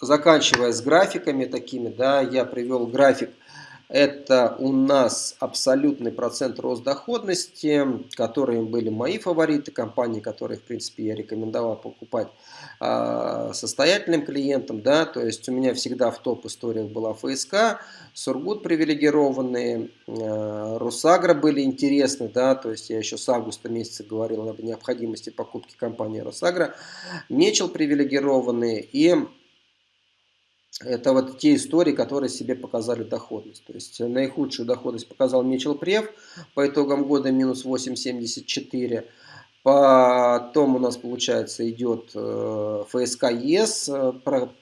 Заканчивая с графиками такими, да, я привел график это у нас абсолютный процент рост доходности, которые были мои фавориты, компании, которые, в принципе, я рекомендовал покупать э, состоятельным клиентам. Да, то есть у меня всегда в топ историях была ФСК, Сургут привилегированные, э, Русагра были интересны, да, то есть я еще с августа месяца говорил об необходимости покупки компании Росагра, Мечел привилегированные и это вот те истории, которые себе показали доходность. То есть наихудшую доходность показал Мичел Прев по итогам года минус 8,74. Потом у нас, получается, идет э, ФСК ЕС, э,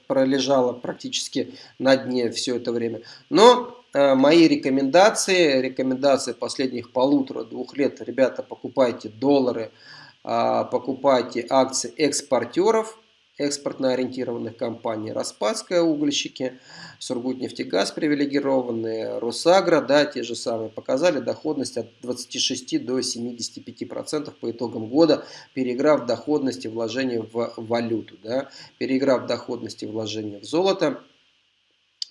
пролежала практически на дне все это время. Но э, мои рекомендации, рекомендации последних полутора-двух лет, ребята, покупайте доллары, а, покупайте акции экспортеров, экспортно ориентированных компаний, Распадская угольщики, Сургутнефтегаз привилегированные, Росагра, да, те же самые, показали доходность от 26 до 75% по итогам года, переиграв доходности вложения в валюту, да, переиграв доходности вложения в золото,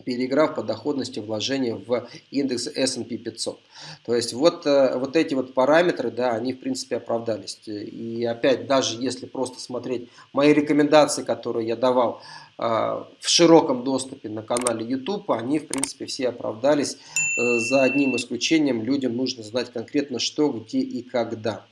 переиграв по доходности вложения в индекс S&P 500. То есть вот, э, вот эти вот параметры, да, они в принципе оправдались. И опять, даже если просто смотреть мои рекомендации, которые я давал э, в широком доступе на канале YouTube, они в принципе все оправдались. Э, за одним исключением людям нужно знать конкретно что, где и когда.